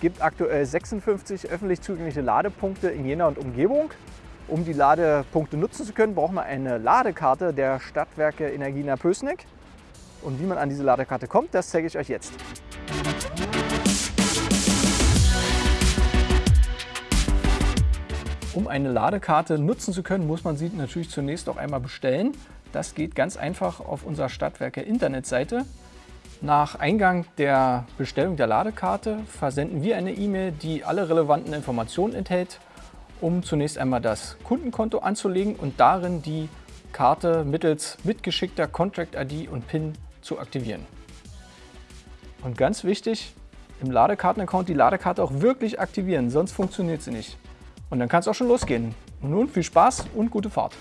gibt aktuell 56 öffentlich zugängliche Ladepunkte in Jena und Umgebung. Um die Ladepunkte nutzen zu können, braucht man eine Ladekarte der Stadtwerke Energiena Pößneck. Und wie man an diese Ladekarte kommt, das zeige ich euch jetzt. Um eine Ladekarte nutzen zu können, muss man sie natürlich zunächst auch einmal bestellen. Das geht ganz einfach auf unserer Stadtwerke Internetseite. Nach Eingang der Bestellung der Ladekarte versenden wir eine E-Mail, die alle relevanten Informationen enthält, um zunächst einmal das Kundenkonto anzulegen und darin die Karte mittels mitgeschickter Contract-ID und PIN zu aktivieren. Und ganz wichtig, im Ladekartenaccount die Ladekarte auch wirklich aktivieren, sonst funktioniert sie nicht. Und dann kann es auch schon losgehen. Und nun viel Spaß und gute Fahrt.